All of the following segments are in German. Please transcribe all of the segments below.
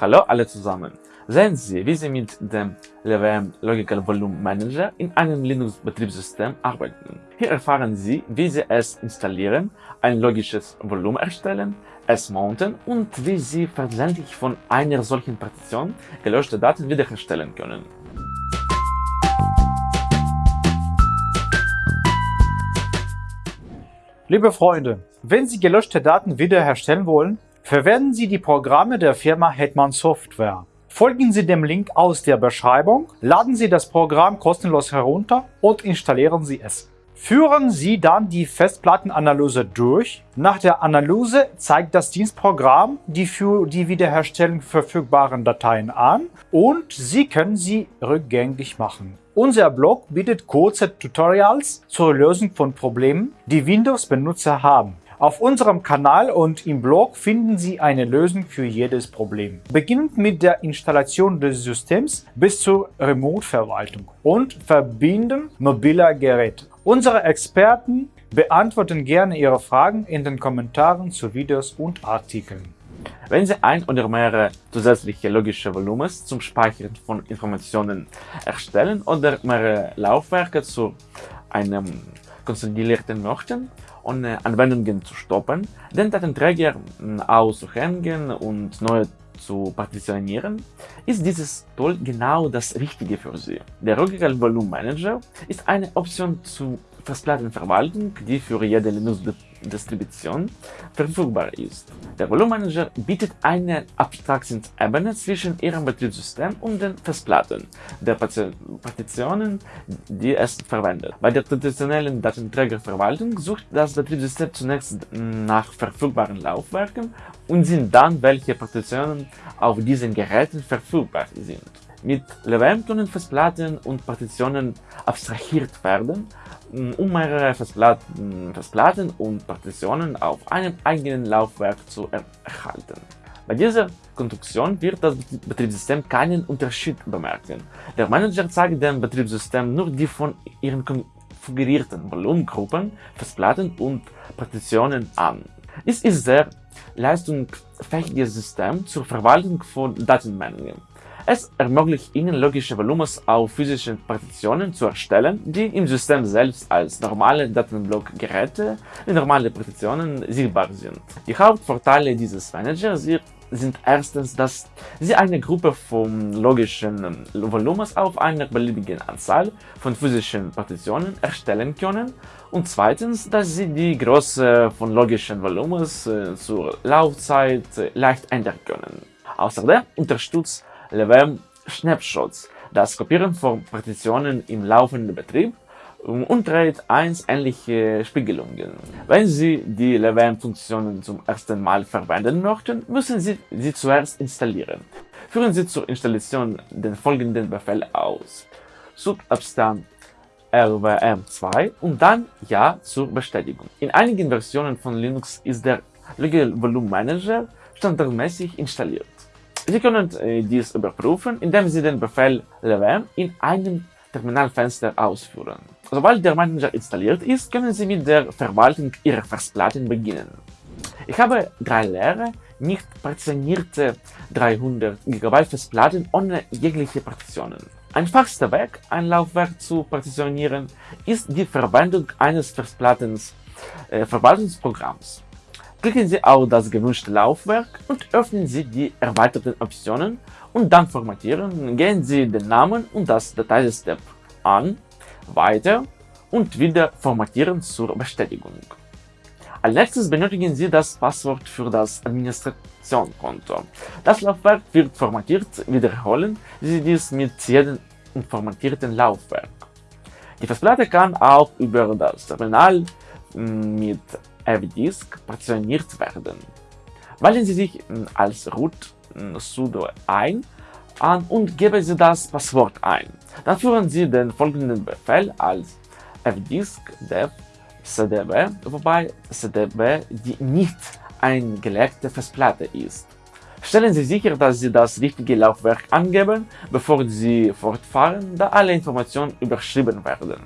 Hallo alle zusammen! Sehen Sie, wie Sie mit dem LVM Logical Volume Manager in einem Linux-Betriebssystem arbeiten. Hier erfahren Sie, wie Sie es installieren, ein logisches Volumen erstellen, es mounten und wie Sie versehentlich von einer solchen Partition gelöschte Daten wiederherstellen können. Liebe Freunde, wenn Sie gelöschte Daten wiederherstellen wollen, Verwenden Sie die Programme der Firma Hetman Software. Folgen Sie dem Link aus der Beschreibung, laden Sie das Programm kostenlos herunter und installieren Sie es. Führen Sie dann die Festplattenanalyse durch. Nach der Analyse zeigt das Dienstprogramm die für die Wiederherstellung verfügbaren Dateien an und Sie können sie rückgängig machen. Unser Blog bietet kurze Tutorials zur Lösung von Problemen, die Windows-Benutzer haben. Auf unserem Kanal und im Blog finden Sie eine Lösung für jedes Problem. Beginnend mit der Installation des Systems bis zur Remote-Verwaltung und Verbinden mobiler Geräte. Unsere Experten beantworten gerne Ihre Fragen in den Kommentaren zu Videos und Artikeln. Wenn Sie ein oder mehrere zusätzliche logische Volumens zum Speichern von Informationen erstellen oder mehrere Laufwerke zu einem konsolidierten möchten, ohne Anwendungen zu stoppen, den Datenträger auszuhängen und neue zu partitionieren, ist dieses Tool genau das Richtige für Sie. Der Logical Volume Manager ist eine Option zur Festplattenverwaltung, die für jede Linux-Distribution verfügbar ist. Der Volume Manager bietet eine Abstraktionsebene zwischen Ihrem Betriebssystem und den Festplatten der Partitionen, die es verwendet. Bei der traditionellen Datenträgerverwaltung sucht das Betriebssystem zunächst nach verfügbaren Laufwerken und sind dann, welche Partitionen auf diesen Geräten verfügbar sind. Mit LVM können Festplatten und Partitionen abstrahiert werden, um mehrere Festplatten, Festplatten und Partitionen auf einem eigenen Laufwerk zu erhalten. Bei dieser Konstruktion wird das Betriebssystem keinen Unterschied bemerken. Der Manager zeigt dem Betriebssystem nur die von ihren konfigurierten Volumengruppen, Festplatten und Partitionen an. Es ist sehr leistungsfähiges System zur Verwaltung von Datenmengen. Es ermöglicht Ihnen logische Volumens auf physischen Partitionen zu erstellen, die im System selbst als normale Datenblockgeräte in normale Partitionen sichtbar sind. Die Hauptvorteile dieses Managers sind erstens, dass Sie eine Gruppe von logischen Volumens auf einer beliebigen Anzahl von physischen Partitionen erstellen können und zweitens, dass Sie die Größe von logischen Volumens äh, zur Laufzeit leicht ändern können. Außerdem unterstützt LVM Snapshots, das Kopieren von Partitionen im laufenden Betrieb und trägt 1 ähnliche Spiegelungen. Wenn Sie die LVM-Funktionen zum ersten Mal verwenden möchten, müssen Sie sie zuerst installieren. Führen Sie zur Installation den folgenden Befehl aus. Subabstand rvm2 und dann Ja zur Bestätigung. In einigen Versionen von Linux ist der Legal Volume Manager standardmäßig installiert. Sie können äh, dies überprüfen, indem Sie den Befehl lvm in einem Terminalfenster ausführen. Sobald der Manager installiert ist, können Sie mit der Verwaltung Ihrer Festplatten beginnen. Ich habe drei leere, nicht partitionierte 300 GB Festplatten ohne jegliche Partitionen. Einfachster Weg, ein Laufwerk zu partitionieren, ist die Verwendung eines Festplattens äh. Klicken Sie auf das gewünschte Laufwerk und öffnen Sie die erweiterten Optionen und dann Formatieren. Gehen Sie den Namen und das Dateisystem an, Weiter und wieder Formatieren zur Bestätigung. Als nächstes benötigen Sie das Passwort für das Administrationskonto. Das Laufwerk wird formatiert, wiederholen Sie dies mit jedem formatierten Laufwerk. Die Festplatte kann auch über das Terminal mit FDisk partitioniert werden. Wählen Sie sich hm, als root hm, sudo ein und geben Sie das Passwort ein. Dann führen Sie den folgenden Befehl als fdisk dev cdb, wobei cdb die nicht eingelegte Festplatte ist. Stellen Sie sicher, dass Sie das richtige Laufwerk angeben, bevor Sie fortfahren, da alle Informationen überschrieben werden.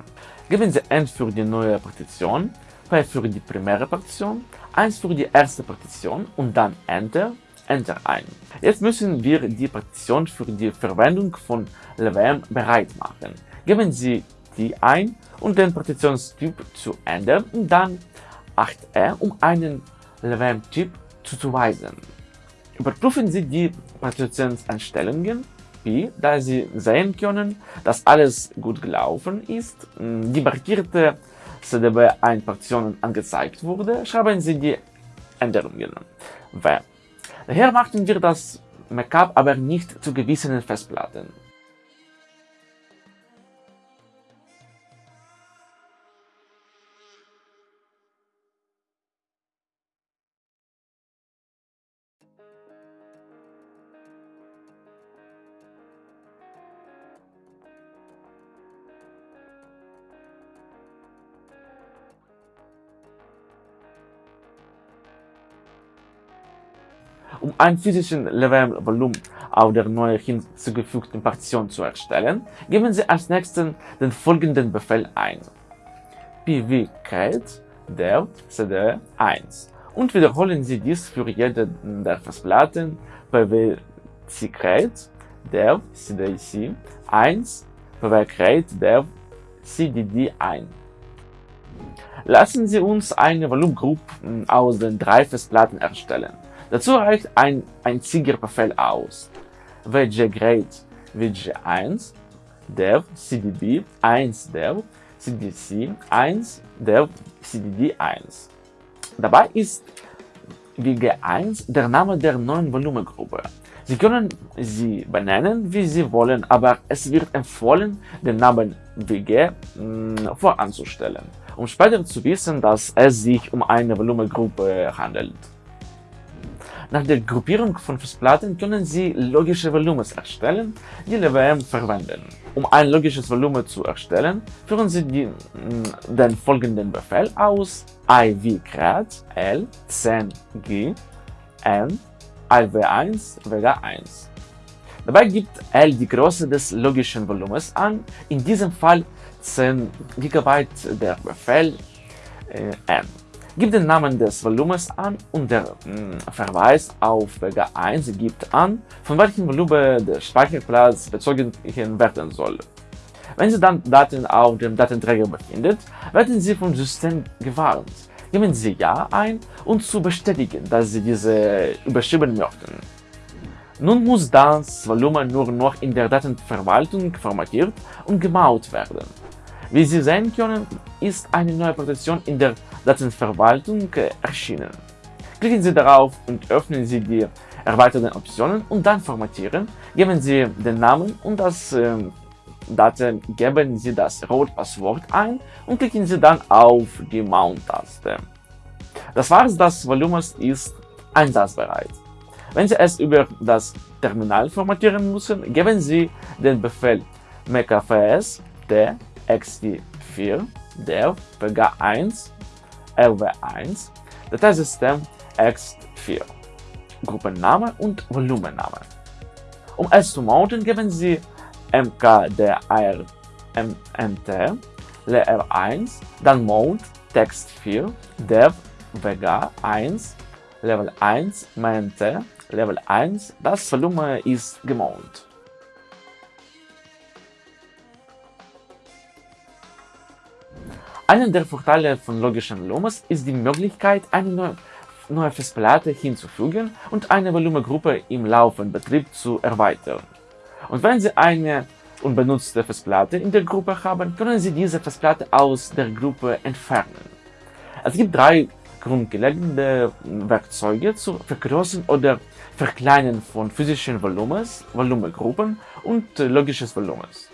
Geben Sie N für die neue Partition, P für die primäre Partition, 1 für die erste Partition und dann Enter Enter ein. Jetzt müssen wir die Partition für die Verwendung von LVM bereit machen. Geben Sie die ein, um den Partitionstyp zu ändern und dann 8e, um einen LVM-Typ zuzuweisen. Überprüfen Sie die Partitionseinstellungen, da Sie sehen können, dass alles gut gelaufen ist, die markierte CDB-1-Partitionen angezeigt wurde, schreiben Sie die Änderungen. W. Daher machten wir das Backup aber nicht zu gewissen Festplatten. Um ein physischen Level-Volumen auf der neu hinzugefügten Partition zu erstellen, geben Sie als nächsten den folgenden Befehl ein. pvcreate dev cd1 und wiederholen Sie dies für jede der Festplatten pvccreate dev cdc1 pvcreate dev cdd1 Lassen Sie uns eine Volumengruppe aus den drei Festplatten erstellen. Dazu reicht ein einziger Befehl aus. wget wg1 dev cdd 1 dev cdc 1 dev cdd 1. Dabei ist wg1 der Name der neuen Volumengruppe. Sie können sie benennen, wie Sie wollen, aber es wird empfohlen, den Namen wg mh, voranzustellen, um später zu wissen, dass es sich um eine Volumengruppe handelt. Nach der Gruppierung von Festplatten können Sie logische Volumens erstellen, die LWM verwenden. Um ein logisches Volumen zu erstellen, führen Sie die, mm, den folgenden Befehl aus ivcreat l 10g n iv1 vega1. Dabei gibt L die Größe des logischen Volumens an, in diesem Fall 10 GB der Befehl äh, n. Gibt den Namen des Volumens an und der mh, hm, Verweis auf Vega 1 gibt an, von welchem Volumen der Speicherplatz bezogen werden soll. Wenn Sie dann Daten auf dem Datenträger befindet, werden Sie vom System gewarnt. Geben Sie Ja ein, um zu bestätigen, dass Sie diese überschreiben möchten. Nun muss das Volumen nur noch in der Datenverwaltung formatiert und gemaut werden. Wie Sie sehen können, ist eine neue Partition in der Datenverwaltung erschienen. Klicken Sie darauf und öffnen Sie die erweiterten Optionen und dann Formatieren. Geben Sie den Namen und das äh, Daten geben Sie das Rot-Passwort ein und klicken Sie dann auf die Mount-Taste. Das war's, das Volumen ist einsatzbereit. Wenn Sie es über das Terminal formatieren müssen, geben Sie den Befehl mkfs txt4 dev pg1 LW1, Dateisystem X4, Gruppenname und Volumenname. Um es zu mounten, geben Sie mkdir mnt leer1, dann mount text4 dev vega 1 level 1 mnt level 1, das Volumen ist gemountet. Einer der Vorteile von logischen Volumes ist die Möglichkeit, eine neue, neue Festplatte hinzufügen und eine Volumengruppe im laufenden Betrieb zu erweitern. Und wenn Sie eine unbenutzte Festplatte in der Gruppe haben, können Sie diese Festplatte aus der Gruppe entfernen. Es gibt drei grundlegende Werkzeuge zur Vergrößern oder Verkleinern von physischen Volumens, Volumengruppen und logisches Volumens.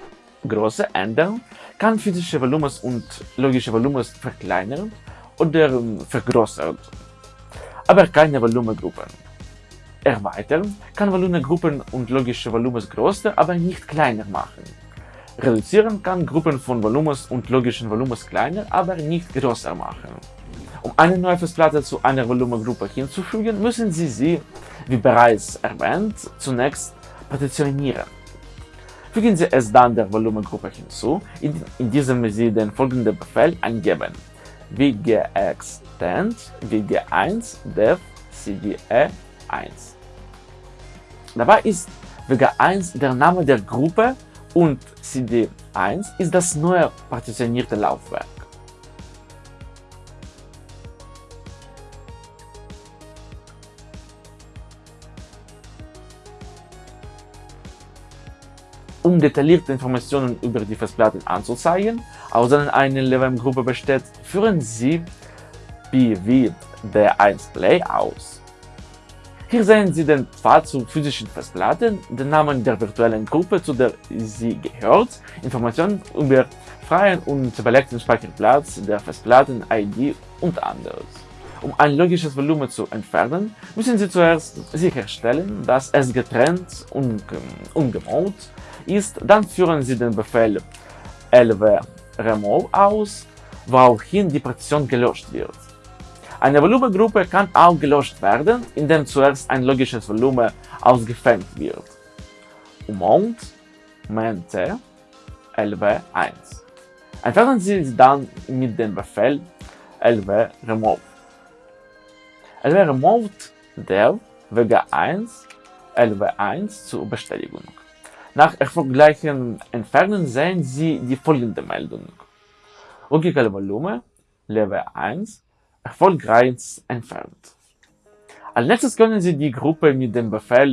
Große ändern kann physische Volumens und logische Volumens verkleinern oder vergrößern, aber keine Volumengruppen. Erweitern kann Volumengruppen und logische Volumens größer, aber nicht kleiner machen. Reduzieren kann Gruppen von Volumens und logischen Volumens kleiner, aber nicht größer machen. Um eine neue Festplatte zu einer Volumengruppe hinzufügen, müssen Sie sie, wie bereits erwähnt, zunächst partitionieren. Fügen Sie es dann der Volumengruppe hinzu, in, diesem Sie den folgenden Befehl eingeben wgextend wg1 dev cde1. Dabei ist WG1 der Name der Gruppe und CD1 ist das neue partitionierte Laufwerk. Um detaillierte Informationen über die Festplatten anzuzeigen, aus denen eine LVM-Gruppe besteht, führen Sie BW D1 Play aus. Hier sehen Sie den Pfad zur physischen Festplatte, den Namen der virtuellen Gruppe, zu der sie gehört, Informationen über freien und belegten Speicherplatz der Festplatten-ID und anderes. Um ein logisches Volumen zu entfernen, müssen Sie zuerst sicherstellen, dass es getrennt und ungemalt ist. Dann führen Sie den Befehl lv remove aus, woraufhin die Partition gelöscht wird. Eine Volumengruppe kann auch gelöscht werden, indem zuerst ein logisches Volumen ausgefängt wird. Mount ment lv1. Entfernen Sie dann mit dem Befehl lv remove. Lv removed dev wg1 lv1 zur Bestätigung. Nach erfolgreichen Entfernen sehen Sie die folgende Meldung. Logikale Volumen Level 1 erfolgreich entfernt. Als nächstes können Sie die Gruppe mit dem Befehl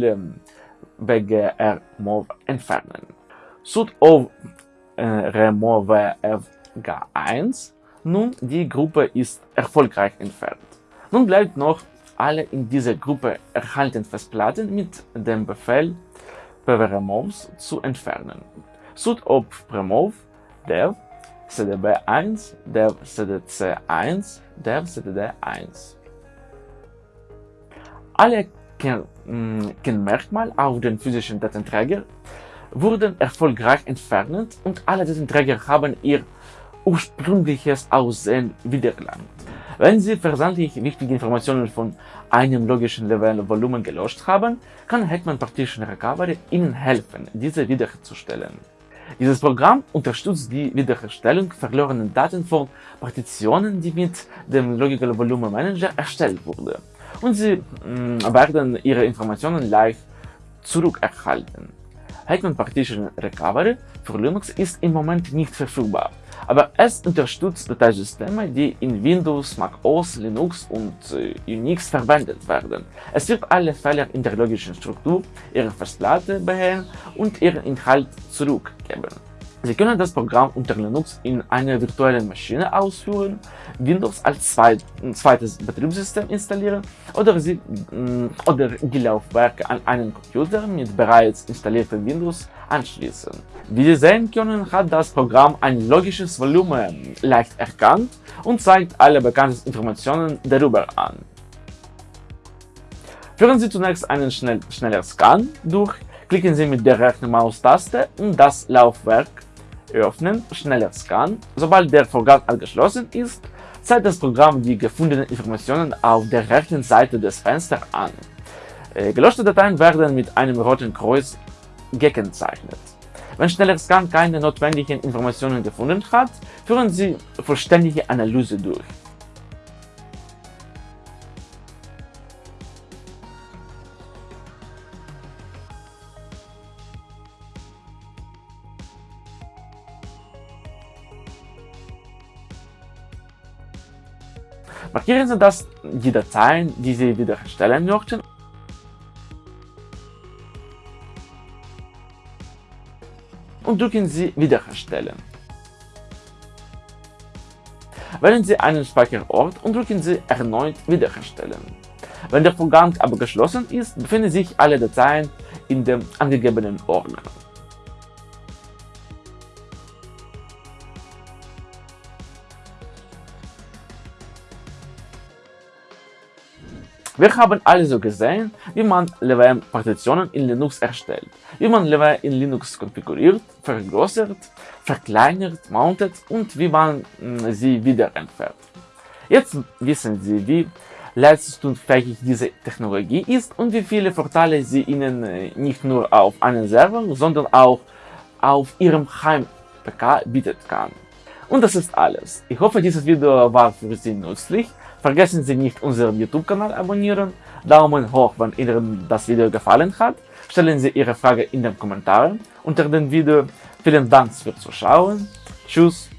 bgrmove entfernen. sudo äh, remove fg1 nun die Gruppe ist erfolgreich entfernt. Nun bleibt noch alle in dieser Gruppe erhaltenen Festplatten mit dem Befehl pvremoves zu entfernen. sudo remove dev cdb1 dev cdc1 dev cdd1. Alle mm, Kennmerkmale auf den physischen Datenträger wurden erfolgreich entfernt und alle Datenträger haben ihr ursprüngliches Aussehen wiedererlangt. Wenn Sie versandlich wichtige Informationen von einem logischen Level Volumen gelöscht haben, kann Hetman Partition Recovery Ihnen helfen, diese wiederherzustellen. Dieses Programm unterstützt die Wiederherstellung verlorener Daten von Partitionen, die mit dem Logical Volume Manager erstellt wurden, und Sie mh, mm, werden Ihre Informationen leicht zurückerhalten. Hetman Partition Recovery für Linux ist im Moment nicht verfügbar aber es unterstützt Dateisysteme, die in Windows, Mac OS, Linux und äh, Unix verwendet werden. Es wird alle Fehler in der logischen Struktur Ihrer Festplatte beheben und ihren Inhalt zurückgeben. Sie können das Programm unter Linux in einer virtuellen Maschine ausführen, Windows als zweites Betriebssystem installieren oder, sie, mm, oder die Laufwerke an einen Computer mit bereits installiertem Windows anschließen. Wie Sie sehen können, hat das Programm ein logisches Volumen leicht erkannt und zeigt alle bekannten Informationen darüber an. Führen Sie zunächst einen schnell, schneller Scan durch, klicken Sie mit der rechten Maustaste und das Laufwerk öffnen, schneller Scan. Sobald der Vorgang abgeschlossen ist, zeigt das Programm die gefundenen Informationen auf der rechten Seite des Fensters an. Äh, gelöschte Dateien werden mit einem roten Kreuz gekennzeichnet. Wenn schneller Scan keine notwendigen Informationen gefunden hat, führen Sie vollständige Analyse durch. Markieren Sie das die Dateien, die Sie wiederherstellen möchten und drücken Sie Wiederherstellen. Wählen Sie einen Speicherort und drücken Sie erneut Wiederherstellen. Wenn der Vorgang aber geschlossen ist, befinden sich alle Dateien in dem angegebenen Ordner. Wir haben also gesehen, wie man LVM-Partitionen in Linux erstellt, wie man LVM in Linux konfiguriert, vergrößert, verkleinert, mountet und wie man hm, sie wieder entfernt. Jetzt wissen Sie, wie leistungsfähig diese Technologie ist und wie viele Vorteile sie Ihnen äh, nicht nur auf einem Server, sondern auch auf Ihrem Heim-PK bietet kann. Und das ist alles. Ich hoffe, dieses Video war für Sie nützlich. Vergessen Sie nicht unseren YouTube-Kanal abonnieren, Daumen hoch, wenn Ihnen das Video gefallen hat. stellen Sie Ihre Frage in den Kommentaren unter dem Video. Vielen Dank fürs Zuschauen. Tschüss